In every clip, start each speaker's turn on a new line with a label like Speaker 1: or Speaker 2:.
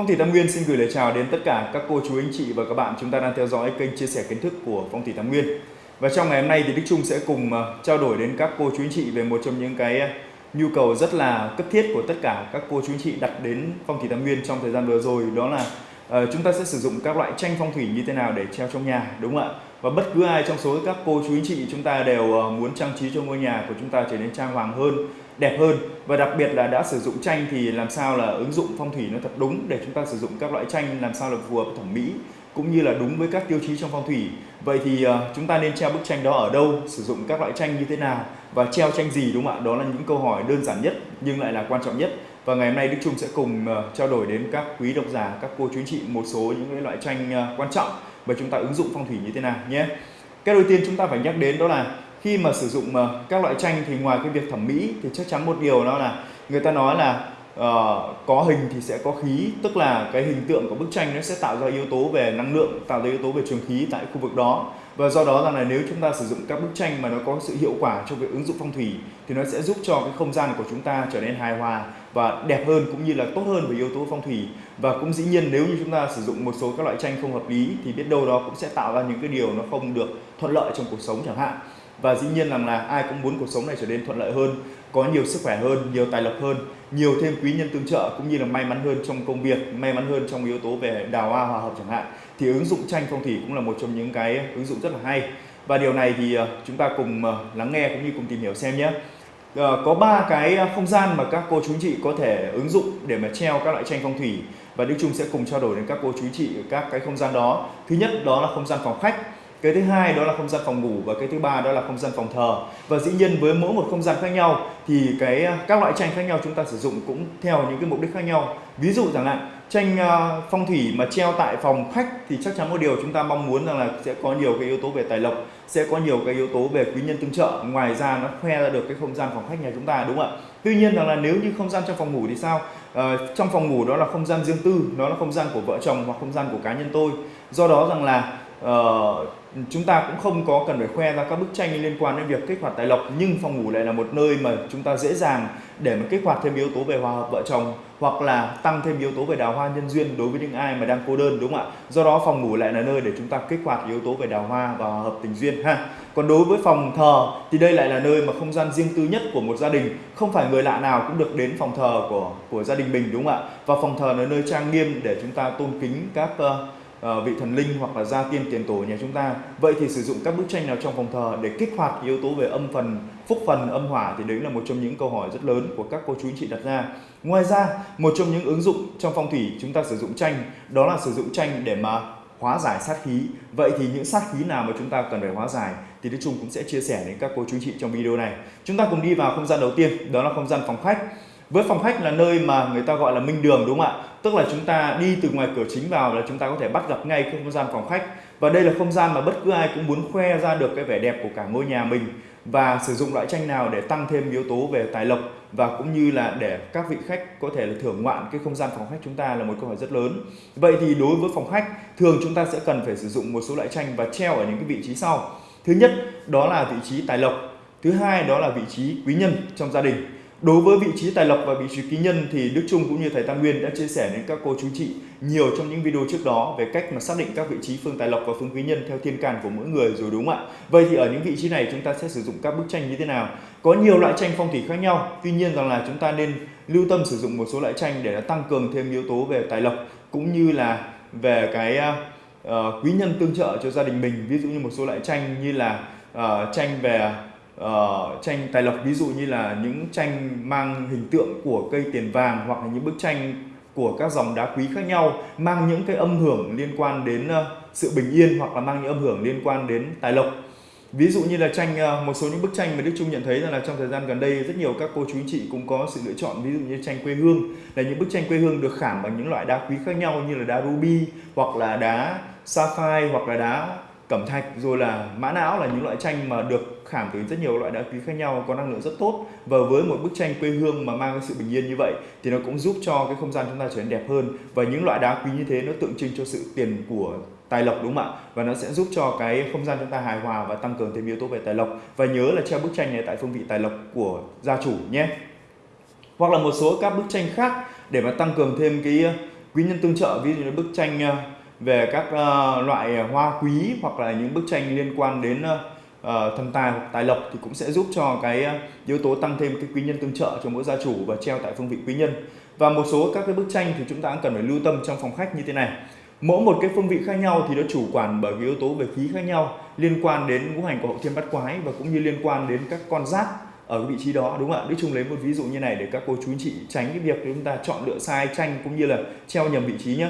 Speaker 1: Phong thủy Tam Nguyên xin gửi lời chào đến tất cả các cô chú anh chị và các bạn chúng ta đang theo dõi kênh chia sẻ kiến thức của Phong thủy Tam Nguyên. Và trong ngày hôm nay thì Đức Trung sẽ cùng ờ, trao đổi đến các cô chú anh chị về một trong những cái ờ, nhu cầu rất là cấp thiết của tất cả các cô chú anh chị đặt đến Phong thủy Tam Nguyên trong thời gian vừa rồi đó là uh, chúng ta sẽ sử dụng các loại tranh phong thủy như thế nào để treo trong nhà đúng không ạ? Và bất cứ ai trong số các cô chú anh chị chúng ta đều muốn trang trí cho ngôi nhà của chúng ta trở nên trang hoàng hơn đẹp hơn. Và đặc biệt là đã sử dụng tranh thì làm sao là ứng dụng phong thủy nó thật đúng để chúng ta sử dụng các loại tranh làm sao là phù hợp thẩm mỹ cũng như là đúng với các tiêu chí trong phong thủy. Vậy thì uh, chúng ta nên treo bức tranh đó ở đâu sử dụng các loại tranh như thế nào và treo tranh gì đúng không ạ? Đó là những câu hỏi đơn giản nhất nhưng lại là quan trọng nhất. Và ngày hôm nay Đức Trung sẽ cùng uh, trao đổi đến các quý độc giả các cô chú anh chị một số những loại tranh uh, ờ, quan trọng và chúng ta ứng dụng phong thủy như thế nào nhé. Cái đầu tiên chúng ta phải nhắc đến đó là khi mà sử dụng ờ, các loại tranh thì ngoài cái việc thẩm mỹ thì chắc chắn một điều đó là người ta nói là uh, có hình thì sẽ có khí tức là cái hình tượng của bức tranh nó sẽ tạo ra yếu tố về năng lượng tạo ra yếu tố về trường khí tại khu vực đó. Và do đó rằng là nếu chúng ta sử dụng các bức tranh mà nó có sự hiệu quả trong việc ứng dụng phong thủy thì nó sẽ giúp cho cái không gian của chúng ta trở nên hài hòa và đẹp hơn cũng như là tốt hơn về yếu tố phong thủy. Và cũng dĩ nhiên nếu như chúng ta sử dụng một số các loại tranh không hợp lý thì biết đâu đó cũng sẽ tạo ra những cái điều nó không được thuận lợi trong cuộc sống chẳng hạn và dĩ nhiên rằng là ai cũng muốn cuộc sống này trở nên thuận lợi hơn, có nhiều sức khỏe hơn, nhiều tài lộc hơn, nhiều thêm quý nhân tương trợ, cũng như là may mắn hơn trong công việc, may mắn hơn trong yếu tố về đào hoa, hòa hợp chẳng hạn. Thì ứng dụng tranh phong thủy cũng là một trong những cái ứng dụng rất là hay. Và điều này thì ờ, chúng ta cùng ờ, lắng nghe cũng như cùng tìm hiểu xem nhé. Ờ, có ba cái không gian mà các cô chú chị có thể ứng dụng để mà treo các loại tranh phong thủy. Và Đức Trung sẽ cùng trao đổi đến các cô chú chị các cái không gian đó. Thứ nhất đó là không gian phòng khách cái thứ hai đó là không gian phòng ngủ và cái thứ ba đó là không gian phòng thờ. Và dĩ nhiên với mỗi một không gian khác nhau thì cái à, các loại tranh khác nhau chúng ta sử dụng cũng theo những cái mục đích khác nhau. Ví dụ rằng là tranh à, phong thủy mà treo tại phòng khách thì chắc chắn một điều chúng ta mong muốn rằng là sẽ có nhiều cái yếu tố về tài lộc sẽ có nhiều cái yếu tố về quý nhân tương trợ. Ngoài ra nó khoe ra được cái không gian phòng khách nhà chúng ta đúng không ạ? Tuy nhiên rằng là nếu như không gian trong phòng ngủ thì sao? À, trong phòng ngủ đó là không gian riêng tư nó là không gian của vợ chồng hoặc không gian của cá nhân tôi. Do đó rằng là uh, chúng ta cũng không có cần phải khoe ra các bức tranh liên quan đến việc kích hoạt tài lộc nhưng phòng ngủ lại là một nơi mà chúng ta dễ dàng để mà kích hoạt thêm yếu tố về hòa hợp vợ chồng hoặc là tăng thêm yếu tố về đào hoa nhân duyên đối với những ai mà đang cô đơn đúng không ạ? Do đó phòng ngủ lại là nơi để chúng ta kích hoạt yếu tố về đào hoa và hòa hợp tình duyên ha. Còn đối với phòng thờ thì đây lại là nơi mà không gian riêng tư nhất của một gia đình. Không phải người lạ nào cũng được đến phòng thờ của của gia đình mình đúng không ạ? Và phòng thờ là nơi trang nghiêm để chúng ta tôn kính các uh, Ờ, vị thần linh hoặc là gia tiên tiền tổ nhà chúng ta. Vậy thì sử dụng các bức tranh nào trong phòng thờ để kích hoạt yếu tố về âm phần, phúc phần, âm hỏa thì đấy là một trong những câu hỏi rất lớn của các cô chú anh chị đặt ra. Ngoài ra, một trong những ứng dụng trong phong thủy chúng ta sử dụng tranh, đó là sử dụng tranh để mà hóa giải sát khí. Vậy thì những sát khí nào mà chúng ta cần phải hóa giải thì Đức Trung cũng sẽ chia sẻ đến các cô chú anh chị trong video này. Chúng ta cùng đi vào không gian đầu tiên, đó là không gian phòng khách với phòng khách là nơi mà người ta gọi là minh đường, đúng không ạ? Tức là chúng ta đi từ ngoài cửa chính vào là chúng ta có thể bắt gặp ngay không gian phòng khách. Và đây là không gian mà bất cứ ai cũng muốn khoe ra được cái vẻ đẹp của cả ngôi nhà mình và sử dụng loại tranh nào để tăng thêm yếu tố về tài lộc và cũng như là để các vị khách có thể là thưởng ngoạn cái không gian phòng khách chúng ta là một câu hỏi rất lớn. Vậy thì đối với phòng khách, thường chúng ta sẽ cần phải sử dụng một số loại tranh và treo ở những cái vị trí sau. Thứ nhất, đó là vị trí tài lộc. Thứ hai, đó là vị trí quý nhân trong gia đình. Đối với vị trí tài lộc và vị trí ký nhân thì Đức Trung cũng như thầy Tam Nguyên đã chia sẻ đến các cô chú chị nhiều trong những video trước đó về cách mà xác định các vị trí phương tài lộc và phương quý nhân theo thiên can của mỗi người rồi đúng không ạ? Vậy thì ở những vị trí này chúng ta sẽ sử dụng các bức tranh như thế nào? Có nhiều loại tranh phong thủy khác nhau, tuy nhiên rằng là chúng ta nên lưu tâm sử dụng một số loại tranh để tăng cường thêm yếu tố về tài lộc cũng như là về cái ờ, ờ, uh, quý nhân tương trợ cho gia đình mình. Ví dụ như một số loại tranh như là uh, tranh về uh, tranh tài lộc ví dụ như là những tranh mang hình tượng của cây tiền vàng hoặc là những bức tranh của các dòng đá quý khác nhau mang những cái âm hưởng liên quan đến uh, sự bình yên hoặc là mang những âm hưởng liên quan đến tài lộc. Ví dụ như là tranh uh, một số những bức tranh mà Đức Trung nhận thấy rằng là trong thời gian gần đây rất nhiều các cô chú anh chị cũng có sự lựa chọn ví dụ như tranh quê hương là những bức tranh quê hương được khảm bằng những loại đá quý khác nhau như là đá ruby hoặc là đá sapphire hoặc là đá cẩm thạch rồi là mã não là những loại tranh mà được khảm từ rất nhiều loại đá quý khác nhau, có năng lượng rất tốt. Và với một bức tranh quê hương mà mang cái sự bình yên như vậy, thì nó cũng giúp cho cái không gian chúng ta trở nên đẹp hơn. Và những loại đá quý như thế nó tượng trưng cho sự tiền của tài lộc, đúng không ạ? Và nó sẽ giúp cho cái không gian chúng ta hài hòa và tăng cường thêm yếu tố về tài lộc. Và nhớ là treo bức tranh này tại phương vị tài lộc của gia chủ nhé. Hoặc là một số các bức tranh khác để mà tăng cường thêm cái ờ, quý nhân tương trợ. Ví dụ như bức tranh ờ, về các ờ, loại hoa quý hoặc là những bức tranh liên quan đến uh, thần tài hoặc tài lộc thì cũng sẽ giúp cho cái ờ, yếu tố tăng thêm cái quý nhân tương trợ cho mỗi gia chủ và treo tại phương vị quý nhân và một số các cái bức tranh thì chúng ta cũng cần phải lưu tâm trong phòng khách như thế này mỗi một cái phương vị khác nhau thì nó chủ quản bởi cái yếu tố về khí khác nhau liên quan đến ngũ hành của hậu thiên bát quái và cũng như liên quan đến các con giáp ở cái vị trí đó đúng không ạ? Đức Trung lấy một ví dụ như này để các cô chú anh chị tránh cái việc chúng ta chọn lựa sai tranh cũng như là treo nhầm vị trí nhé.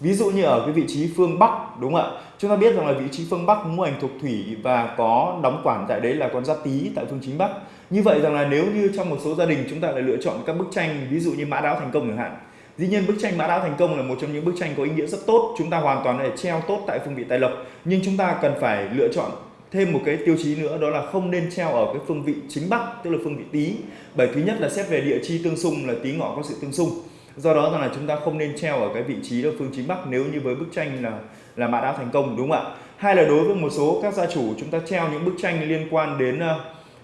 Speaker 1: Ví dụ như ở cái vị trí phương Bắc đúng không ạ? Chúng ta biết rằng là vị trí phương Bắc ngũ hành thuộc thủy và có đóng quản tại đấy là con giáp tý tại phương chính Bắc. Như vậy rằng là nếu như trong một số gia đình chúng ta lại lựa chọn các bức tranh ví dụ như mã đáo thành công chẳng hạn Dĩ nhiên bức tranh mã đáo thành công là một trong những bức tranh có ý nghĩa rất tốt, chúng ta hoàn toàn có thể treo tốt tại phương vị tài lộc, nhưng chúng ta cần phải lựa chọn thêm một cái tiêu chí nữa đó là không nên treo ở cái phương vị chính bắc tức là phương vị tý bởi thứ nhất là xét về địa chi tương xung là tý ngọ có sự tương xung do đó là chúng ta không nên treo ở cái vị trí là phương chính bắc nếu như với bức tranh là là mã đã thành công đúng không ạ? Hay là đối với một số các gia chủ chúng ta treo những bức tranh liên quan đến uh,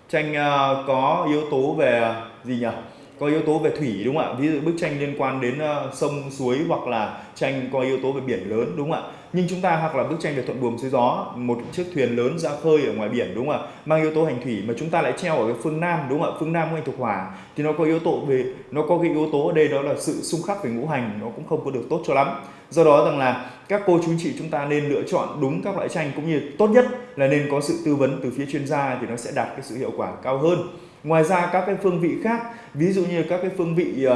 Speaker 1: tranh uh, có yếu tố về uh, gì nhỉ? Có yếu tố về thủy đúng không ạ? Ví dụ bức tranh liên quan đến uh, sông suối hoặc là tranh có yếu tố về biển lớn đúng không ạ? Nhưng chúng ta hoặc là bức tranh về thuận buồm xuôi gió một chiếc thuyền lớn ra khơi ở ngoài biển đúng không ạ? Mang yếu tố hành thủy mà chúng ta lại treo ở cái phương nam đúng không ạ? Phương nam của hành thuộc hỏa thì nó có yếu tố về nó có cái yếu tố ở đây đó là sự xung khắc về ngũ hành nó cũng không có được tốt cho lắm. Do đó rằng là các cô chú chị chúng ta nên lựa chọn đúng các loại tranh cũng như tốt nhất là nên có sự tư vấn từ phía chuyên gia thì nó sẽ đạt cái sự hiệu quả cao hơn. Ngoài ra các cái phương vị khác ví dụ như các cái phương vị uh,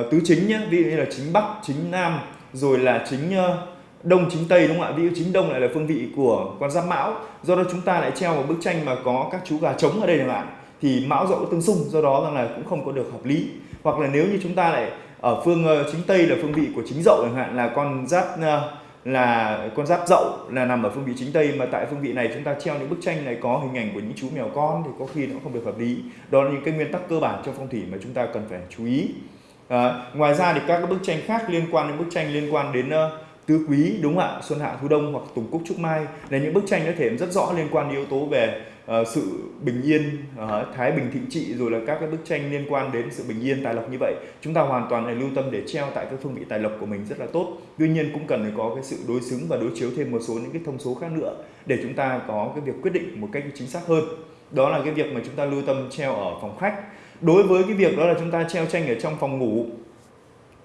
Speaker 1: uh, tứ chính nhé ví dụ như là chính bắc chính nam rồi là chính uh, đông chính tây đúng không ạ? Ví dụ chính đông lại là phương vị của con giáp mão. Do đó chúng ta lại treo một bức tranh mà có các chú gà trống ở đây chẳng hạn thì mão dậu tương xung do đó rằng là cũng không có được hợp lý. Hoặc là nếu như chúng ta lại ở phương ờ, chính tây là phương vị của chính dậu chẳng hạn là con giáp ờ, là con giáp dậu là nằm ở phương vị chính tây mà tại phương vị này chúng ta treo những bức tranh này có hình ảnh của những chú mèo con thì có khi nó không được hợp lý. Đó là những cái nguyên tắc cơ bản trong phong thủy mà chúng ta cần phải chú ý. À, ngoài ra thì các bức tranh khác liên quan đến bức tranh liên quan đến uh, tứ quý đúng không ạ? Xuân hạ thu đông hoặc tùng cúc trúc mai. Là những bức tranh có thể rất rõ liên quan đến yếu tố về uh, sự bình yên uh, thái bình thịnh trị rồi là các cái bức tranh liên quan đến sự bình yên tài lộc như vậy. Chúng ta hoàn toàn là lưu tâm để treo tại các phương vị tài lộc của mình rất là tốt. Tuy nhiên cũng cần phải có cái sự đối xứng và đối chiếu thêm một số những cái thông số khác nữa để chúng ta có cái việc quyết định một cách chính xác hơn. Đó là cái việc mà chúng ta lưu tâm treo ở phòng khách. Đối với cái việc đó là chúng ta treo tranh ở trong phòng ngủ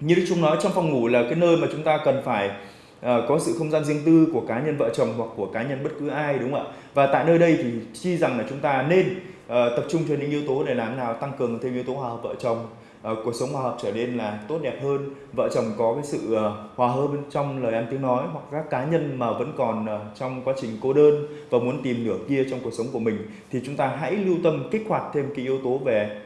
Speaker 1: như Đức Trung nói trong phòng ngủ là cái nơi mà chúng ta cần phải uh, có sự không gian riêng tư của cá nhân vợ chồng hoặc của cá nhân bất cứ ai đúng không ạ? Và tại nơi đây thì chi rằng là chúng ta nên uh, tập trung cho những yếu tố để làm nào? Tăng cường thêm yếu tố hòa hợp vợ chồng. Uh, cuộc sống hòa hợp trở nên là tốt đẹp hơn. Vợ chồng có cái sự uh, hòa hợp trong lời ăn tiếng nói hoặc các cá nhân mà vẫn còn uh, trong quá trình cô đơn và muốn tìm nửa kia trong cuộc sống của mình. Thì chúng ta hãy lưu tâm kích hoạt thêm cái yếu tố về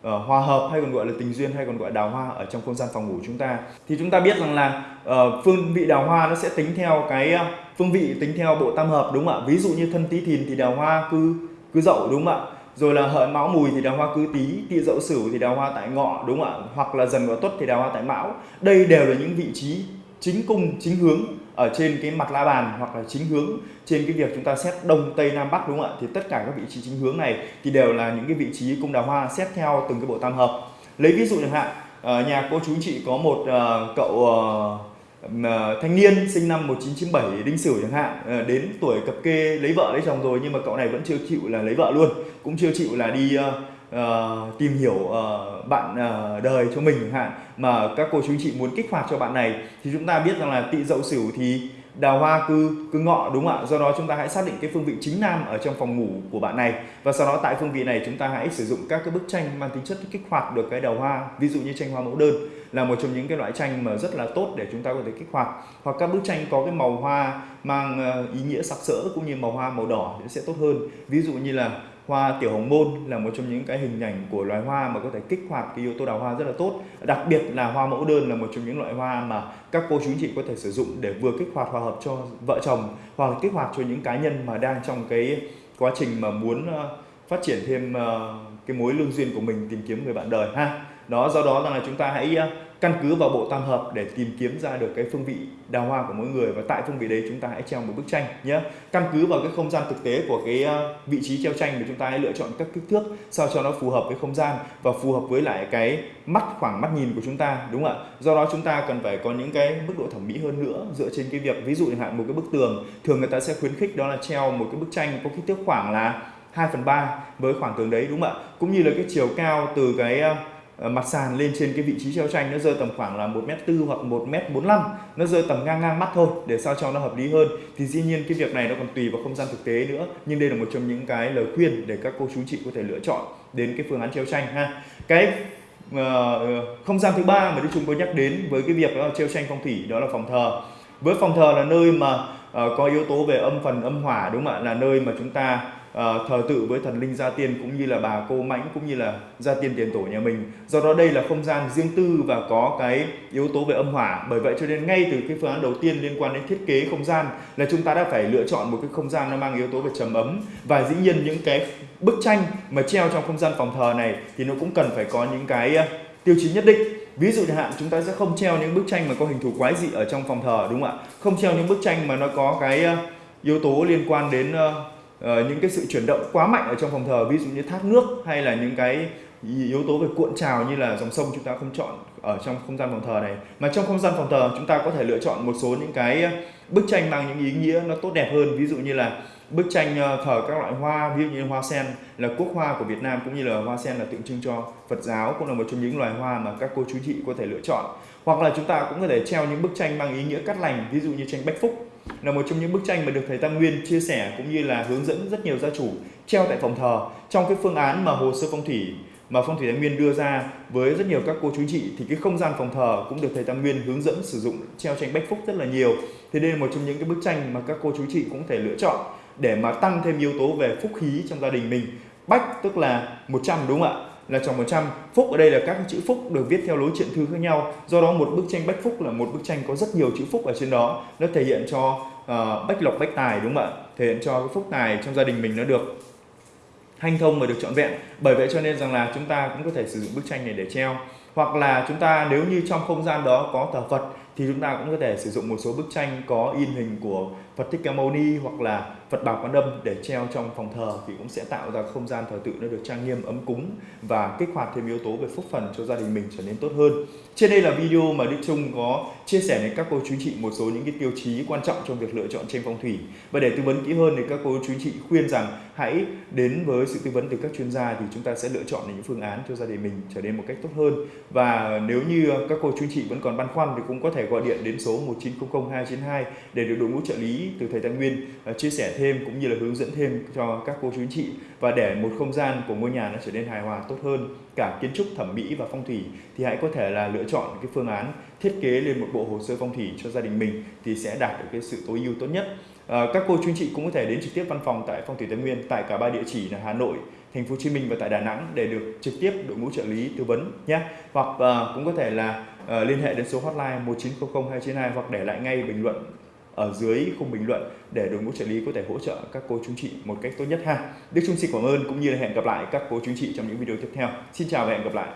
Speaker 1: uh, hòa hợp hay còn gọi là tình duyên hay còn gọi đào hoa ở trong không gian phòng ngủ chúng ta. Thì chúng ta biết rằng là uh, phương vị đào hoa nó sẽ tính theo cái uh, phương vị tính theo bộ tam hợp đúng không ạ? Ví dụ như thân tý thìn thì đào hoa cứ cứ dậu đúng không ạ? Rồi là hợi mão mùi thì đào hoa cứ tý tỵ dậu sửu thì đào hoa tại ngọ đúng không ạ? Hoặc là dần và tuất thì đào hoa tại mão. Đây đều là những vị trí chính cung chính hướng ở trên cái mặt la bàn hoặc là chính hướng trên cái việc chúng ta xét đông, tây, nam, bắc, đúng không ạ? Thì tất cả các vị trí chính hướng này thì đều là những cái vị trí cung đào hoa xét theo từng cái bộ tam hợp. Lấy ví dụ chẳng hạn ờ, nhà cô chú chị có một ờ, cậu ờ, thanh niên sinh năm 1997 đinh sửu chẳng hạn đến tuổi cập kê lấy vợ lấy chồng rồi, nhưng mà cậu này vẫn chưa chịu là lấy vợ luôn, cũng chưa chịu là đi uh, tìm hiểu uh, bạn uh, đời cho mình chẳng hạn mà các cô chú chị muốn kích hoạt cho bạn này thì chúng ta biết rằng là tị dậu sửu thì đào hoa cư cư ngọ đúng không ạ? Do đó chúng ta hãy xác định cái phương vị chính nam ở trong phòng ngủ của bạn này. Và sau đó tại phương vị này chúng ta hãy sử dụng các cái bức tranh mang tính chất kích hoạt được cái đào hoa ví dụ như tranh hoa mẫu đơn là một trong những cái loại tranh mà rất là tốt để chúng ta có thể kích hoạt. Hoặc các bức tranh có cái màu hoa mang ờ, ý nghĩa sặc sỡ cũng như màu hoa màu đỏ sẽ tốt hơn. Ví dụ như là hoa tiểu hồng môn là một trong những cái hình ảnh của loài hoa mà có thể kích hoạt cái yếu tố đào hoa rất là tốt. Đặc biệt là hoa mẫu đơn là một trong những loại hoa mà các cô chú anh chị có thể sử dụng để vừa kích hoạt hòa hợp cho vợ chồng, hoặc là kích hoạt cho những cá nhân mà đang trong cái quá trình mà muốn ờ, phát triển thêm ờ, cái mối lương duyên của mình tìm kiếm người bạn đời, ha? Đó, do đó là chúng ta hãy ờ, căn cứ vào bộ tam hợp để tìm kiếm ra được cái phương vị đào hoa của mỗi người. Và tại phương vị đấy chúng ta hãy treo một bức tranh nhé. Căn cứ vào cái không gian thực tế của cái ờ, vị trí treo tranh thì chúng ta hãy lựa chọn các kích thước sao cho nó phù hợp với không gian và phù hợp với lại cái mắt, khoảng mắt nhìn của chúng ta, đúng không ạ? Do đó chúng ta cần phải có những cái mức độ thẩm mỹ hơn nữa dựa trên cái việc, ví dụ chẳng hạn một cái bức tường, thường người ta sẽ khuyến khích đó là treo một cái bức tranh có kích thước khoảng là 2 phần 3 với khoảng tường đấy, đúng không ạ? Cũng như là cái chiều cao từ cái ờ, Ờ, mặt sàn lên trên cái vị trí treo tranh nó rơi tầm khoảng là 1m4 hoặc 1m45 nó rơi tầm ngang ngang mắt thôi để sao cho nó hợp lý hơn. Thì dĩ nhiên cái việc này nó còn tùy vào không gian thực tế nữa nhưng đây là một trong những cái lời khuyên để các cô chú chị có thể lựa chọn đến cái phương án treo tranh ha. Cái uh, không gian thứ ba mà Đức Trung có nhắc đến với cái việc đó là treo tranh phong thủy đó là phòng thờ. Với phòng thờ là nơi mà uh, có yếu tố về âm phần âm hỏa đúng không ạ? Là nơi mà chúng ta Ờ, thờ tự với thần linh gia tiên cũng như là bà cô mãnh cũng như là gia tiên tiền tổ nhà mình. Do đó đây là không gian riêng tư và có cái yếu tố về âm hỏa. Bởi vậy cho nên ngay từ cái phương án đầu tiên liên quan đến thiết kế không gian là chúng ta đã phải lựa chọn một cái không gian nó mang yếu tố về trầm ấm. Và dĩ nhiên những cái bức tranh mà treo trong không gian phòng thờ này thì nó cũng cần phải có những cái ờ, tiêu chí nhất định. Ví dụ chẳng hạn, chúng ta sẽ không treo những bức tranh mà có hình thù quái dị ở trong phòng thờ, đúng không ạ? Không treo những bức tranh mà nó có cái ờ, yếu tố liên quan đến Ờ, những cái sự chuyển động quá mạnh ở trong phòng thờ, ví dụ như thác nước hay là những cái yếu tố về cuộn trào như là dòng sông chúng ta không chọn ở trong không gian phòng thờ này. Mà trong không gian phòng thờ, chúng ta có thể lựa chọn một số những cái ờ, bức tranh mang những ý nghĩa nó tốt đẹp hơn. Ví dụ như là bức tranh ờ, thờ các loại hoa, ví dụ như hoa sen là quốc hoa của Việt Nam, cũng như là hoa sen là tượng trưng cho Phật giáo, cũng là một trong những loài hoa mà các cô chú chị có thể lựa chọn. Hoặc là chúng ta cũng có thể treo những bức tranh mang ý nghĩa cắt lành, ví dụ như tranh Bách Phúc là một trong những bức tranh mà được thầy Tam Nguyên chia sẻ cũng như là hướng dẫn rất nhiều gia chủ treo tại phòng thờ trong cái phương án mà hồ sơ phong thủy mà phong thủy Tam Nguyên đưa ra với rất nhiều các cô chú chị thì cái không gian phòng thờ cũng được thầy Tam Nguyên hướng dẫn sử dụng treo tranh bách phúc rất là nhiều. Thế là một trong những cái bức tranh mà các cô chú chị cũng thể lựa chọn để mà tăng thêm yếu tố về phúc khí trong gia đình mình. Bách tức là 100 đúng không ạ? Là tròn 100 phúc ở đây là các chữ phúc được viết theo lối truyện thư khác nhau. Do đó một bức tranh bách phúc là một bức tranh có rất nhiều chữ phúc ở trên đó. Nó thể hiện cho uh, bách lộc bách tài đúng không ạ? Thể hiện cho cái phúc tài trong gia đình mình nó được hanh thông và được trọn vẹn. Bởi vậy cho nên rằng là chúng ta cũng có thể sử dụng bức tranh này để treo. Hoặc là chúng ta nếu như trong không gian đó có thờ Phật thì chúng ta cũng có thể sử dụng một số bức tranh có in hình của Phật Thích Ca Mâu Ni hoặc là Phật Bảo Quan Âm để treo trong phòng thờ thì cũng sẽ tạo ra không gian thờ tự nó được trang nghiêm, ấm cúng và kích hoạt thêm yếu tố về phúc phần cho gia đình mình trở nên tốt hơn. Trên đây là video mà Đức Trung có chia sẻ đến các cô chú chị một số những cái tiêu chí quan trọng trong việc lựa chọn tranh phong thủy. Và để tư vấn kỹ hơn thì các cô chú chị khuyên rằng hãy đến với sự tư vấn từ các chuyên gia thì chúng ta sẽ lựa chọn những phương án cho gia đình mình trở nên một cách tốt hơn. Và nếu như các cô chú chị vẫn còn băn khoăn thì cũng có thể gọi điện đến số 1900 292 để được đội ngũ trợ lý từ thầy Tăng Nguyên ờ, chia sẻ thêm cũng như là hướng dẫn thêm cho các cô chú anh chị. Và để một không gian của ngôi nhà nó trở nên hài hòa tốt hơn cả kiến trúc thẩm mỹ và phong thủy thì hãy có thể là lựa chọn cái phương án thiết kế lên một bộ hồ sơ phong thủy cho gia đình mình thì sẽ đạt được cái sự tối ưu tốt nhất. À, các cô chú anh chị cũng có thể đến trực tiếp văn phòng tại phong thủy Tây Nguyên tại cả ba địa chỉ là Hà Nội thành phố Hồ Chí Minh và tại Đà Nẵng để được trực tiếp đội ngũ trợ lý tư vấn nhé. Hoặc à, cũng có thể là à, liên hệ đến số hotline 1900 292 hoặc để lại ngay bình luận ở dưới khung bình luận để đội ngũ trợ lý có thể hỗ trợ các cô chú chị một cách tốt nhất ha. Đức Trung xin cảm ơn, cũng như là hẹn gặp lại các cô chú chị trong những video tiếp theo. Xin chào và hẹn gặp lại.